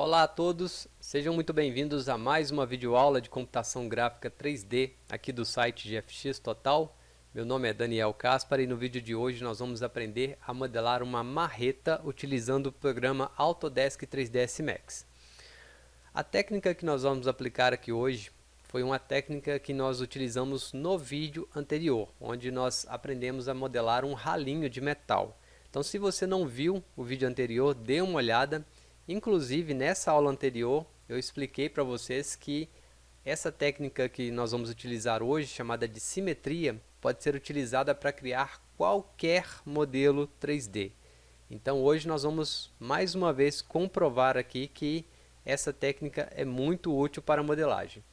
Olá a todos, sejam muito bem-vindos a mais uma videoaula de computação gráfica 3D aqui do site GFX Total. Meu nome é Daniel Caspar e no vídeo de hoje nós vamos aprender a modelar uma marreta utilizando o programa Autodesk 3ds Max. A técnica que nós vamos aplicar aqui hoje foi uma técnica que nós utilizamos no vídeo anterior, onde nós aprendemos a modelar um ralinho de metal. Então se você não viu o vídeo anterior, dê uma olhada Inclusive, nessa aula anterior, eu expliquei para vocês que essa técnica que nós vamos utilizar hoje, chamada de simetria, pode ser utilizada para criar qualquer modelo 3D. Então hoje nós vamos mais uma vez comprovar aqui que essa técnica é muito útil para modelagem.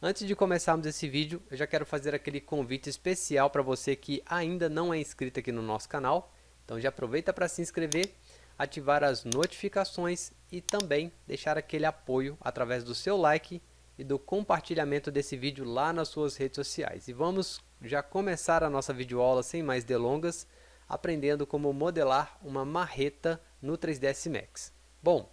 Antes de começarmos esse vídeo, eu já quero fazer aquele convite especial para você que ainda não é inscrito aqui no nosso canal. Então já aproveita para se inscrever ativar as notificações e também deixar aquele apoio através do seu like e do compartilhamento desse vídeo lá nas suas redes sociais. E vamos já começar a nossa videoaula sem mais delongas, aprendendo como modelar uma marreta no 3ds Max. Bom,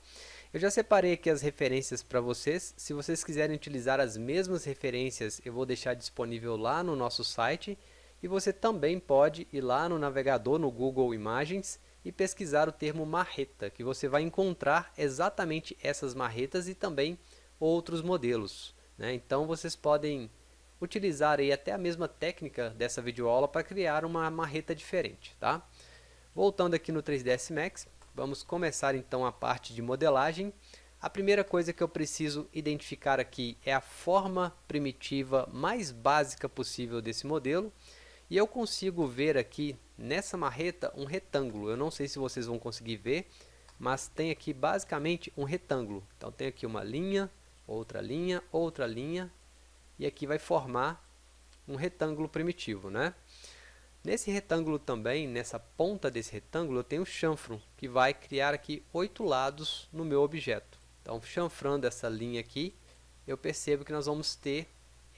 eu já separei aqui as referências para vocês, se vocês quiserem utilizar as mesmas referências eu vou deixar disponível lá no nosso site e você também pode ir lá no navegador no Google Imagens e pesquisar o termo marreta, que você vai encontrar exatamente essas marretas e também outros modelos. Né? Então vocês podem utilizar aí até a mesma técnica dessa videoaula para criar uma marreta diferente. Tá? Voltando aqui no 3ds Max, vamos começar então a parte de modelagem. A primeira coisa que eu preciso identificar aqui é a forma primitiva mais básica possível desse modelo. E eu consigo ver aqui nessa marreta um retângulo. Eu não sei se vocês vão conseguir ver, mas tem aqui basicamente um retângulo. Então tem aqui uma linha, outra linha, outra linha, e aqui vai formar um retângulo primitivo, né? Nesse retângulo também, nessa ponta desse retângulo, eu tenho o chanfro, que vai criar aqui oito lados no meu objeto. Então, chanfrando essa linha aqui, eu percebo que nós vamos ter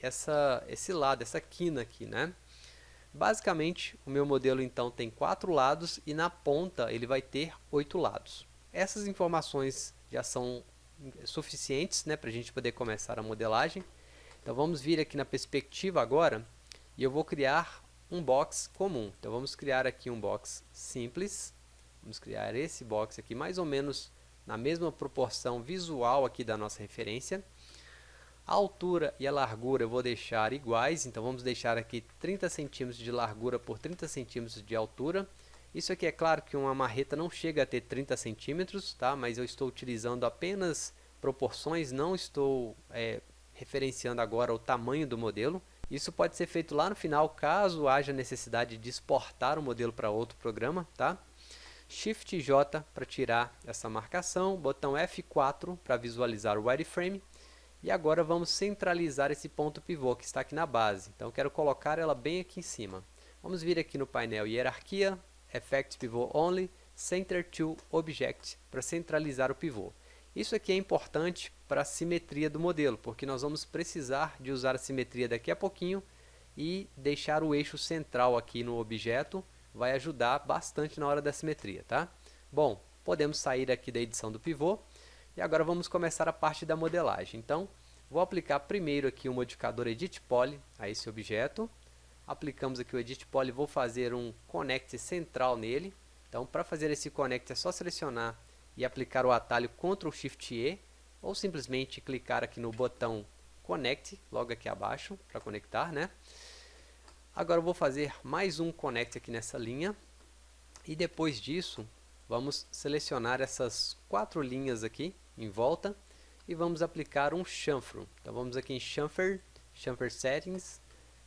essa, esse lado, essa quina aqui, né? Basicamente, o meu modelo então tem quatro lados e na ponta ele vai ter oito lados. Essas informações já são suficientes né, para a gente poder começar a modelagem. Então vamos vir aqui na perspectiva agora e eu vou criar um box comum. Então vamos criar aqui um box simples. Vamos criar esse box aqui mais ou menos na mesma proporção visual aqui da nossa referência. A altura e a largura eu vou deixar iguais, então vamos deixar aqui 30 centímetros de largura por 30 centímetros de altura. Isso aqui é claro que uma marreta não chega a ter 30 centímetros, tá? mas eu estou utilizando apenas proporções, não estou é, referenciando agora o tamanho do modelo. Isso pode ser feito lá no final, caso haja necessidade de exportar o modelo para outro programa. Tá? Shift J para tirar essa marcação, botão F4 para visualizar o wireframe e agora vamos centralizar esse ponto pivô que está aqui na base. Então, quero colocar ela bem aqui em cima. Vamos vir aqui no painel Hierarquia, Effect Pivot Only, Center to Object, para centralizar o pivô. Isso aqui é importante para a simetria do modelo, porque nós vamos precisar de usar a simetria daqui a pouquinho e deixar o eixo central aqui no objeto vai ajudar bastante na hora da simetria, tá? Bom, podemos sair aqui da edição do pivô e agora vamos começar a parte da modelagem. Então, vou aplicar primeiro aqui o modificador Edit Poly a esse objeto. Aplicamos aqui o Edit Poly, vou fazer um Connect central nele. Então, para fazer esse Connect é só selecionar e aplicar o atalho Ctrl Shift E ou simplesmente clicar aqui no botão Connect, logo aqui abaixo, para conectar, né? Agora eu vou fazer mais um Connect aqui nessa linha. E depois disso, vamos selecionar essas quatro linhas aqui em volta e vamos aplicar um chanfro. Então vamos aqui em chamfer, chamfer settings,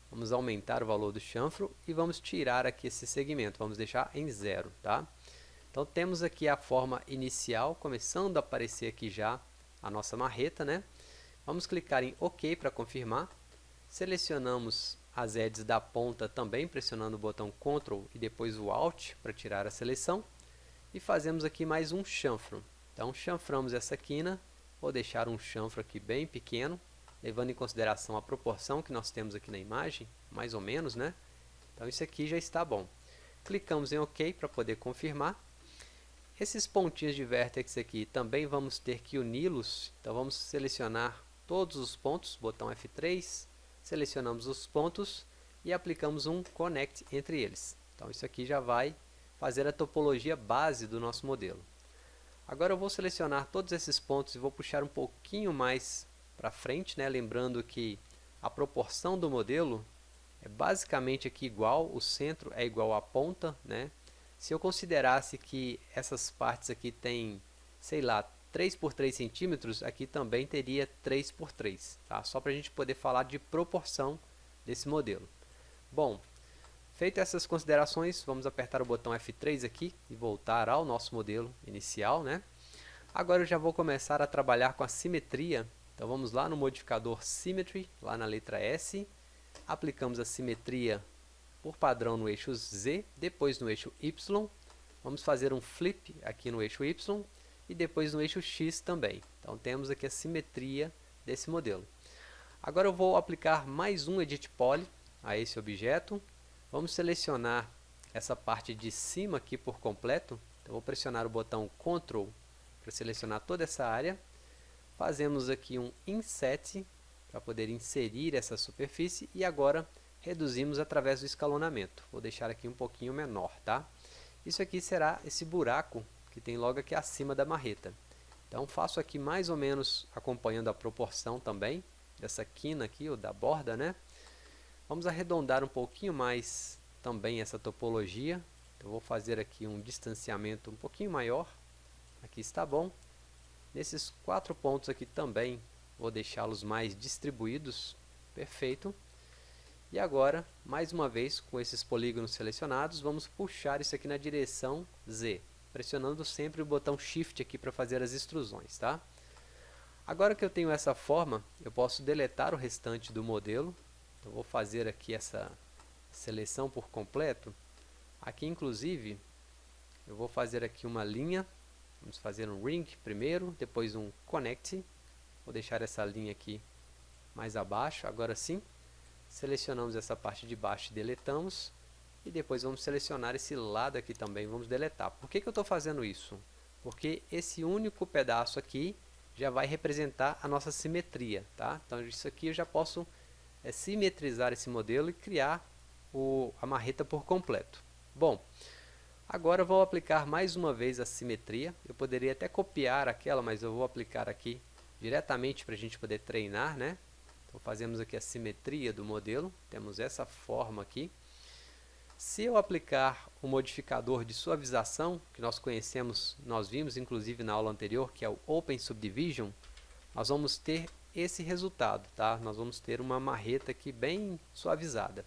vamos aumentar o valor do chanfro e vamos tirar aqui esse segmento, vamos deixar em zero, tá? Então temos aqui a forma inicial, começando a aparecer aqui já a nossa marreta, né? Vamos clicar em OK para confirmar. Selecionamos as edges da ponta também, pressionando o botão Ctrl e depois o Alt para tirar a seleção. E fazemos aqui mais um chanfro. Então, chanframos essa quina, vou deixar um chanfro aqui bem pequeno, levando em consideração a proporção que nós temos aqui na imagem, mais ou menos, né? Então, isso aqui já está bom. Clicamos em OK para poder confirmar. Esses pontinhos de vértex aqui também vamos ter que uni-los, então vamos selecionar todos os pontos, botão F3, selecionamos os pontos e aplicamos um Connect entre eles. Então isso aqui já vai fazer a topologia base do nosso modelo. Agora eu vou selecionar todos esses pontos e vou puxar um pouquinho mais para frente, né? lembrando que a proporção do modelo é basicamente aqui igual, o centro é igual à ponta, né? Se eu considerasse que essas partes aqui têm, sei lá, 3 por 3 centímetros, aqui também teria 3 por 3, tá? Só para a gente poder falar de proporção desse modelo. Bom, feito essas considerações, vamos apertar o botão F3 aqui e voltar ao nosso modelo inicial, né? Agora eu já vou começar a trabalhar com a simetria. Então vamos lá no modificador Symmetry, lá na letra S, aplicamos a simetria por padrão no eixo Z, depois no eixo Y, vamos fazer um flip aqui no eixo Y e depois no eixo X também. Então temos aqui a simetria desse modelo. Agora eu vou aplicar mais um Edit Poly a esse objeto. Vamos selecionar essa parte de cima aqui por completo. Então vou pressionar o botão Ctrl para selecionar toda essa área. Fazemos aqui um Inset para poder inserir essa superfície e agora reduzimos através do escalonamento. Vou deixar aqui um pouquinho menor, tá? Isso aqui será esse buraco que tem logo aqui acima da marreta. Então faço aqui mais ou menos acompanhando a proporção também dessa quina aqui, ou da borda, né? Vamos arredondar um pouquinho mais também essa topologia. Eu vou fazer aqui um distanciamento um pouquinho maior. Aqui está bom. Nesses quatro pontos aqui também vou deixá-los mais distribuídos. Perfeito. E agora, mais uma vez, com esses polígonos selecionados, vamos puxar isso aqui na direção Z, pressionando sempre o botão Shift aqui para fazer as extrusões, tá? Agora que eu tenho essa forma, eu posso deletar o restante do modelo. Então, vou fazer aqui essa seleção por completo. Aqui, inclusive, eu vou fazer aqui uma linha. Vamos fazer um ring primeiro, depois um connect. Vou deixar essa linha aqui mais abaixo, agora sim. Selecionamos essa parte de baixo e deletamos. E depois vamos selecionar esse lado aqui também, vamos deletar. Por que, que eu estou fazendo isso? Porque esse único pedaço aqui já vai representar a nossa simetria. Tá? Então isso aqui eu já posso é, simetrizar esse modelo e criar o, a marreta por completo. Bom, agora vou aplicar mais uma vez a simetria. Eu poderia até copiar aquela, mas eu vou aplicar aqui diretamente para a gente poder treinar, né? Então fazemos aqui a simetria do modelo, temos essa forma aqui. Se eu aplicar o modificador de suavização, que nós conhecemos, nós vimos inclusive na aula anterior, que é o Open Subdivision, nós vamos ter esse resultado, tá? Nós vamos ter uma marreta aqui bem suavizada.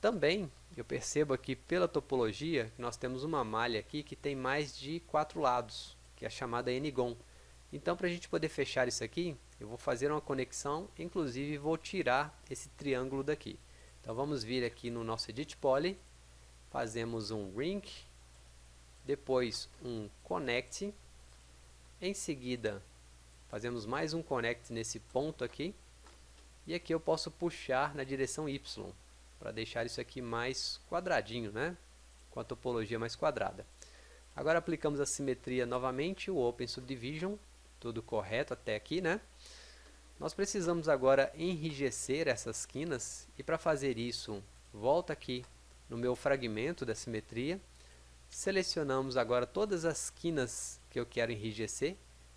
Também, eu percebo aqui pela topologia, que nós temos uma malha aqui que tem mais de quatro lados, que é a chamada N-gon. Então, para a gente poder fechar isso aqui, eu vou fazer uma conexão, inclusive vou tirar esse triângulo daqui. Então vamos vir aqui no nosso Edit Poly, fazemos um Ring, depois um Connect, em seguida fazemos mais um Connect nesse ponto aqui, e aqui eu posso puxar na direção Y, para deixar isso aqui mais quadradinho, né? com a topologia mais quadrada. Agora aplicamos a simetria novamente, o Open Subdivision, tudo correto até aqui, né? Nós precisamos agora enrijecer essas quinas e para fazer isso, volta aqui no meu fragmento da simetria, selecionamos agora todas as quinas que eu quero enrijecer,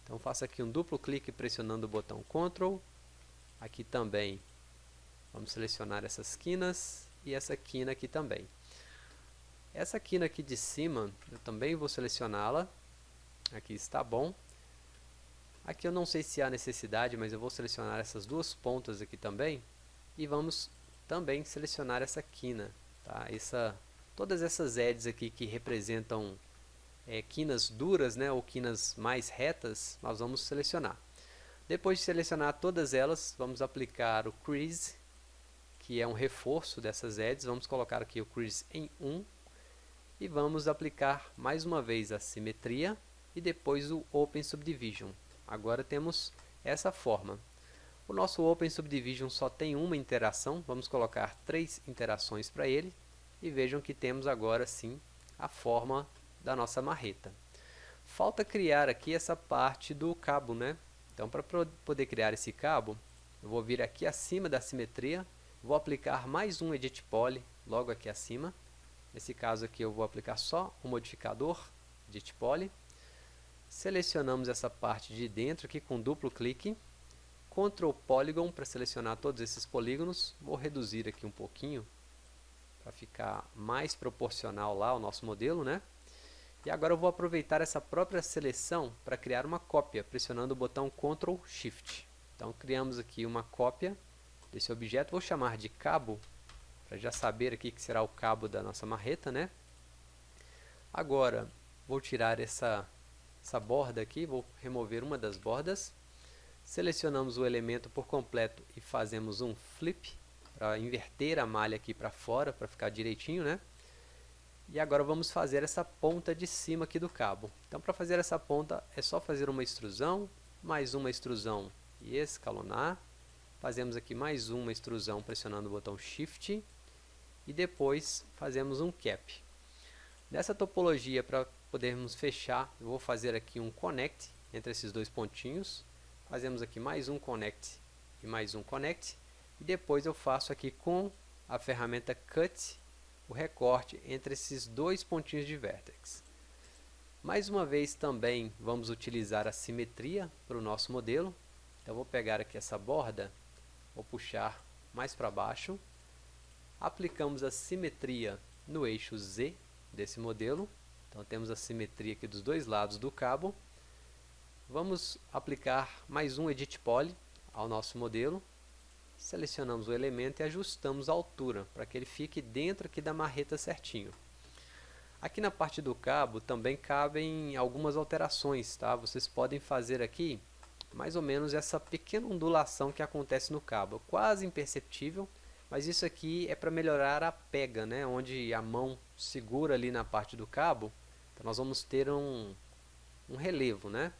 então faço aqui um duplo clique pressionando o botão Ctrl, aqui também vamos selecionar essas quinas e essa quina aqui também. Essa quina aqui de cima, eu também vou selecioná-la, aqui está bom, Aqui eu não sei se há necessidade, mas eu vou selecionar essas duas pontas aqui também. E vamos também selecionar essa quina. Tá? Essa, todas essas edges aqui que representam é, quinas duras né, ou quinas mais retas, nós vamos selecionar. Depois de selecionar todas elas, vamos aplicar o crease, que é um reforço dessas edges. Vamos colocar aqui o crease em 1 e vamos aplicar mais uma vez a simetria e depois o Open Subdivision. Agora temos essa forma. O nosso Open Subdivision só tem uma interação, vamos colocar três interações para ele e vejam que temos agora sim a forma da nossa marreta. falta criar aqui essa parte do cabo, né? Então, para poder criar esse cabo, eu vou vir aqui acima da simetria, vou aplicar mais um Edit Poly logo aqui acima. Nesse caso aqui eu vou aplicar só o modificador Edit Poly. Selecionamos essa parte de dentro aqui com duplo clique. Ctrl Polygon para selecionar todos esses polígonos. Vou reduzir aqui um pouquinho para ficar mais proporcional lá ao nosso modelo, né? E agora eu vou aproveitar essa própria seleção para criar uma cópia, pressionando o botão Ctrl Shift. Então criamos aqui uma cópia desse objeto, vou chamar de cabo, para já saber aqui que será o cabo da nossa marreta, né? Agora, vou tirar essa, essa borda aqui, vou remover uma das bordas. Selecionamos o elemento por completo e fazemos um flip, para inverter a malha aqui para fora, para ficar direitinho, né? E agora vamos fazer essa ponta de cima aqui do cabo. Então, para fazer essa ponta, é só fazer uma extrusão, mais uma extrusão e escalonar. Fazemos aqui mais uma extrusão pressionando o botão Shift. E depois fazemos um cap. Nessa topologia, para podermos fechar, eu vou fazer aqui um connect entre esses dois pontinhos. Fazemos aqui mais um connect e mais um connect. E depois eu faço aqui com a ferramenta Cut o recorte entre esses dois pontinhos de vértex. Mais uma vez também vamos utilizar a simetria para o nosso modelo. Então vou pegar aqui essa borda, vou puxar mais para baixo. Aplicamos a simetria no eixo Z desse modelo. Então temos a simetria aqui dos dois lados do cabo. Vamos aplicar mais um Edit Poly ao nosso modelo selecionamos o elemento e ajustamos a altura para que ele fique dentro aqui da marreta certinho. Aqui na parte do cabo também cabem algumas alterações, tá? Vocês podem fazer aqui mais ou menos essa pequena ondulação que acontece no cabo, quase imperceptível, mas isso aqui é para melhorar a pega, né? Onde a mão segura ali na parte do cabo, então nós vamos ter um, um relevo, né?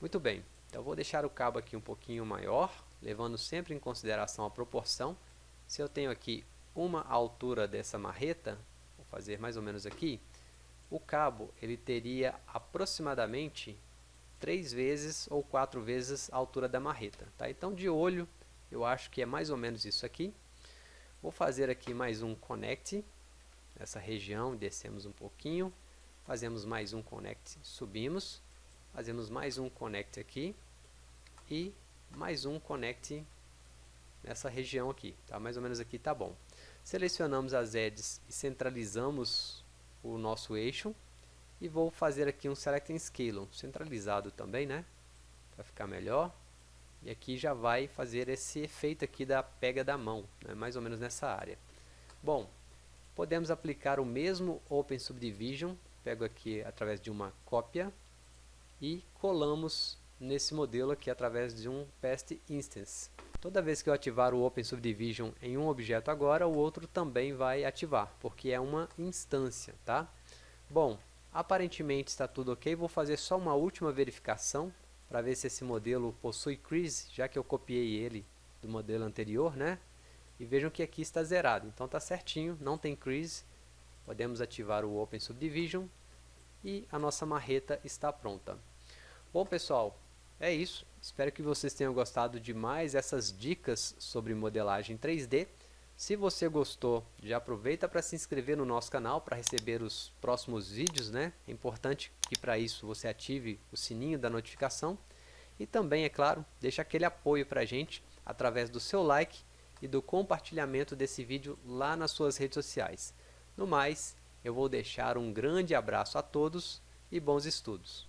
Muito bem, então vou deixar o cabo aqui um pouquinho maior, levando sempre em consideração a proporção. Se eu tenho aqui uma altura dessa marreta, vou fazer mais ou menos aqui, o cabo ele teria aproximadamente três vezes ou quatro vezes a altura da marreta. Tá? Então, de olho, eu acho que é mais ou menos isso aqui. Vou fazer aqui mais um connect, nessa região, descemos um pouquinho, fazemos mais um connect, subimos, fazemos mais um connect aqui e mais um connect nessa região aqui, tá? Mais ou menos aqui tá bom. Selecionamos as edges e centralizamos o nosso eixo e vou fazer aqui um Select and Scale, centralizado também, né? Para ficar melhor. E aqui já vai fazer esse efeito aqui da pega da mão, né? mais ou menos nessa área. Bom, podemos aplicar o mesmo Open Subdivision, pego aqui através de uma cópia e colamos nesse modelo aqui através de um Past Instance. Toda vez que eu ativar o Open Subdivision em um objeto agora, o outro também vai ativar, porque é uma instância, tá? Bom, aparentemente está tudo ok, vou fazer só uma última verificação para ver se esse modelo possui crease, já que eu copiei ele do modelo anterior, né? E vejam que aqui está zerado, então está certinho, não tem crease. Podemos ativar o Open Subdivision e a nossa marreta está pronta. Bom pessoal, é isso, espero que vocês tenham gostado de mais essas dicas sobre modelagem 3D. Se você gostou, já aproveita para se inscrever no nosso canal para receber os próximos vídeos, né? É importante que para isso você ative o sininho da notificação. E também, é claro, deixa aquele apoio para a gente através do seu like e do compartilhamento desse vídeo lá nas suas redes sociais. No mais, eu vou deixar um grande abraço a todos e bons estudos.